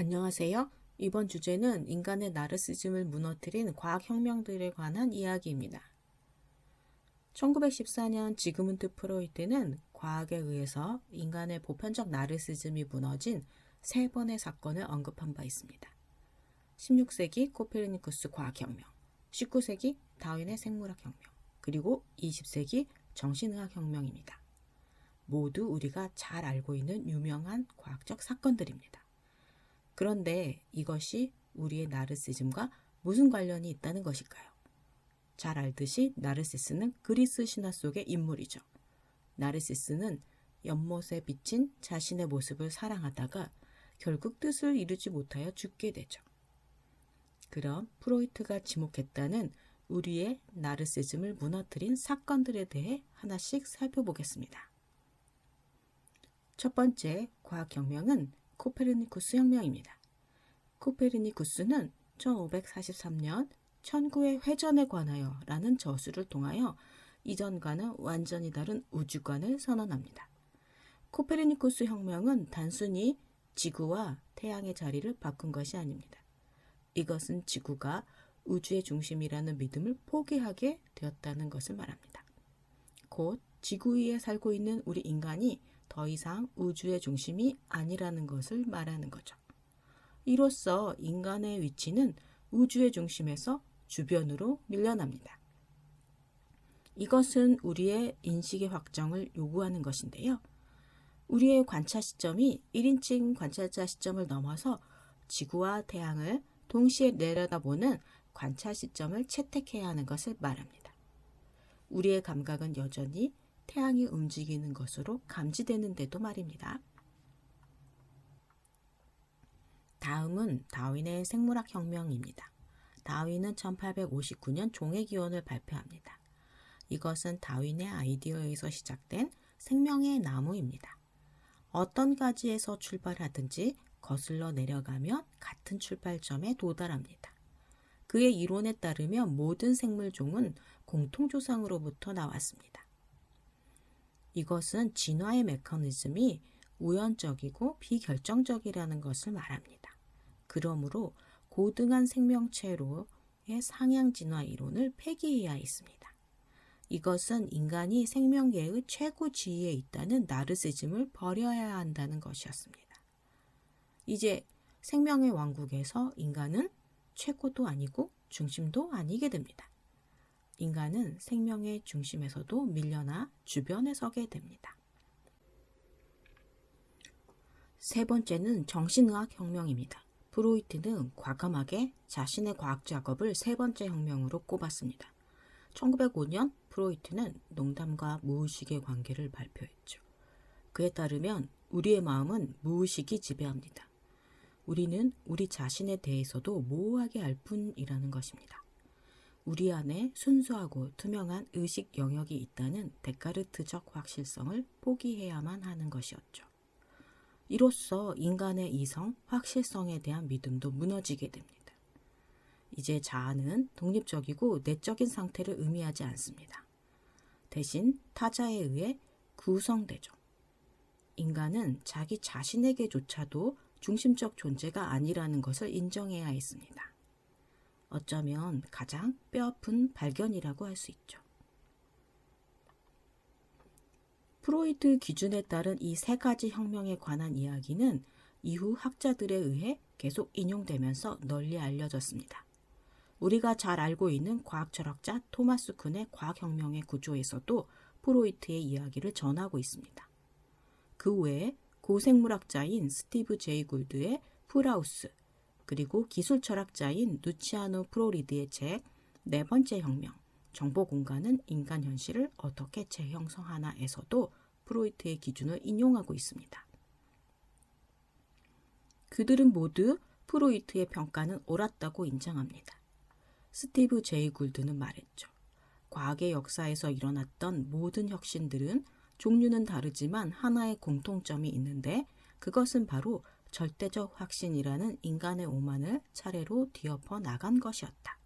안녕하세요. 이번 주제는 인간의 나르시즘을 무너뜨린 과학혁명들에 관한 이야기입니다. 1914년 지그문트 프로이트는 과학에 의해서 인간의 보편적 나르시즘이 무너진 세 번의 사건을 언급한 바 있습니다. 16세기 코페르니쿠스 과학혁명, 19세기 다윈의 생물학혁명, 그리고 20세기 정신의학혁명입니다. 모두 우리가 잘 알고 있는 유명한 과학적 사건들입니다. 그런데 이것이 우리의 나르시즘과 무슨 관련이 있다는 것일까요? 잘 알듯이 나르시스는 그리스 신화 속의 인물이죠. 나르시스는 연못에 비친 자신의 모습을 사랑하다가 결국 뜻을 이루지 못하여 죽게 되죠. 그럼 프로이트가 지목했다는 우리의 나르시즘을 무너뜨린 사건들에 대해 하나씩 살펴보겠습니다. 첫 번째 과학혁명은 코페르니쿠스 혁명입니다. 코페르니쿠스는 1543년 천구의 회전에 관하여 라는 저수를 통하여 이전과는 완전히 다른 우주관을 선언합니다. 코페르니쿠스 혁명은 단순히 지구와 태양의 자리를 바꾼 것이 아닙니다. 이것은 지구가 우주의 중심이라는 믿음을 포기하게 되었다는 것을 말합니다. 곧 지구 위에 살고 있는 우리 인간이 더 이상 우주의 중심이 아니라는 것을 말하는 거죠. 이로써 인간의 위치는 우주의 중심에서 주변으로 밀려납니다. 이것은 우리의 인식의 확정을 요구하는 것인데요. 우리의 관찰 시점이 1인칭 관찰자 시점을 넘어서 지구와 태양을 동시에 내려다보는 관찰 시점을 채택해야 하는 것을 말합니다. 우리의 감각은 여전히 태양이 움직이는 것으로 감지되는데도 말입니다. 다음은 다윈의 생물학 혁명입니다. 다윈은 1859년 종의 기원을 발표합니다. 이것은 다윈의 아이디어에서 시작된 생명의 나무입니다. 어떤 가지에서 출발하든지 거슬러 내려가면 같은 출발점에 도달합니다. 그의 이론에 따르면 모든 생물종은 공통조상으로부터 나왔습니다. 이것은 진화의 메커니즘이 우연적이고 비결정적이라는 것을 말합니다. 그러므로 고등한 생명체로의 상향 진화 이론을 폐기해야 했습니다. 이것은 인간이 생명계의 최고 지위에 있다는 나르시즘을 버려야 한다는 것이었습니다. 이제 생명의 왕국에서 인간은 최고도 아니고 중심도 아니게 됩니다. 인간은 생명의 중심에서도 밀려나 주변에 서게 됩니다. 세 번째는 정신의학 혁명입니다. 프로이트는 과감하게 자신의 과학 작업을 세 번째 혁명으로 꼽았습니다. 1905년 프로이트는 농담과 무의식의 관계를 발표했죠. 그에 따르면 우리의 마음은 무의식이 지배합니다. 우리는 우리 자신에 대해서도 모호하게 알 뿐이라는 것입니다. 우리 안에 순수하고 투명한 의식 영역이 있다는 데카르트적 확실성을 포기해야만 하는 것이었죠. 이로써 인간의 이성, 확실성에 대한 믿음도 무너지게 됩니다. 이제 자아는 독립적이고 내적인 상태를 의미하지 않습니다. 대신 타자에 의해 구성되죠. 인간은 자기 자신에게조차도 중심적 존재가 아니라는 것을 인정해야 했습니다. 어쩌면 가장 뼈아픈 발견이라고 할 수 있죠. 프로이트 기준에 따른 이 세 가지 혁명에 관한 이야기는 이후 학자들에 의해 계속 인용되면서 널리 알려졌습니다. 우리가 잘 알고 있는 과학 철학자 토마스 쿤의 과학혁명의 구조에서도 프로이트의 이야기를 전하고 있습니다. 그 외에 고생물학자인 스티브 제이 굴드의 풀하우스, 그리고 기술 철학자인 루치아노 플로리디의 책 네 번째 혁명, 정보 공간은 인간 현실을 어떻게 재형성하나에서도 프로이트의 기준을 인용하고 있습니다. 그들은 모두 프로이트의 평가는 옳았다고 인정합니다. 스티브 제이 굴드는 말했죠. 과학의 역사에서 일어났던 모든 혁신들은 종류는 다르지만 하나의 공통점이 있는데 그것은 바로 절대적 확신이라는 인간의 오만을 차례로 뒤엎어 나간 것이었다.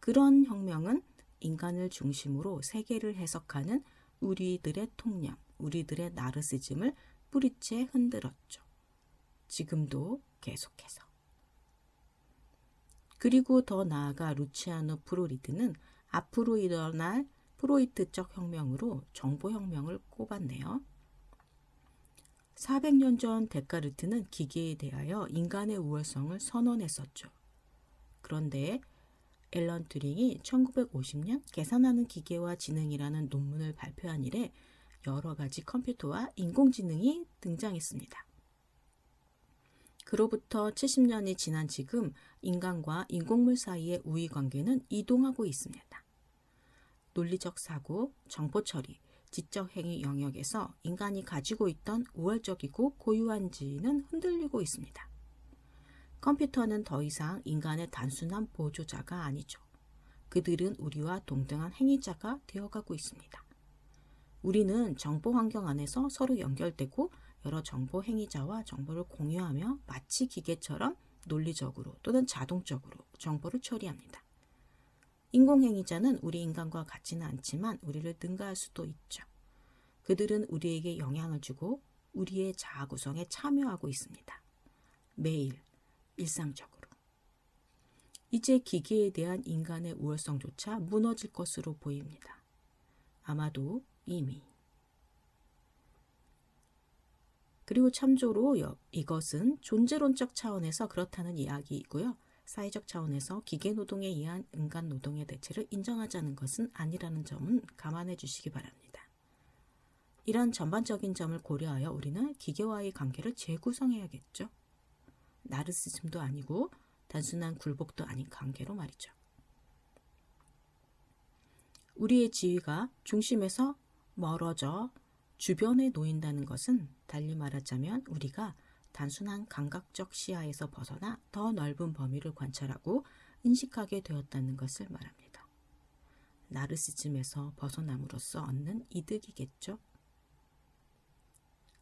그런 혁명은 인간을 중심으로 세계를 해석하는 우리들의 통념, 우리들의 나르시즘을 뿌리째 흔들었죠. 지금도 계속해서. 그리고 더 나아가 루치아노 프로리드는 앞으로 일어날 프로이트적 혁명으로 정보혁명을 꼽았네요. 400년 전 데카르트는 기계에 대하여 인간의 우월성을 선언했었죠. 그런데 앨런 튜링이 1950년 계산하는 기계와 지능이라는 논문을 발표한 이래 여러 가지 컴퓨터와 인공지능이 등장했습니다. 그로부터 70년이 지난 지금 인간과 인공물 사이의 우위 관계는 이동하고 있습니다. 논리적 사고, 정보 처리, 지적 행위 영역에서 인간이 가지고 있던 우월적이고 고유한 지위는 흔들리고 있습니다. 컴퓨터는 더 이상 인간의 단순한 보조자가 아니죠. 그들은 우리와 동등한 행위자가 되어가고 있습니다. 우리는 정보 환경 안에서 서로 연결되고 여러 정보 행위자와 정보를 공유하며 마치 기계처럼 논리적으로 또는 자동적으로 정보를 처리합니다. 인공행위자는 우리 인간과 같지는 않지만 우리를 능가할 수도 있죠. 그들은 우리에게 영향을 주고 우리의 자아 구성에 참여하고 있습니다. 매일, 일상적으로. 이제 기계에 대한 인간의 우월성조차 무너질 것으로 보입니다. 아마도 이미. 그리고 참조로 이것은 존재론적 차원에서 그렇다는 이야기이고요. 사회적 차원에서 기계 노동에 의한 인간 노동의 대체를 인정하자는 것은 아니라는 점은 감안해 주시기 바랍니다. 이런 전반적인 점을 고려하여 우리는 기계와의 관계를 재구성해야겠죠. 나르시즘도 아니고 단순한 굴복도 아닌 관계로 말이죠. 우리의 지위가 중심에서 멀어져 주변에 놓인다는 것은 달리 말하자면 우리가 단순한 감각적 시야에서 벗어나 더 넓은 범위를 관찰하고 인식하게 되었다는 것을 말합니다. 나르시즘에서 벗어남으로써 얻는 이득이겠죠.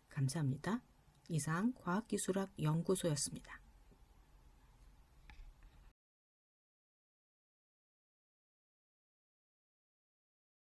감사합니다. 이상 과학기술학 연구소였습니다.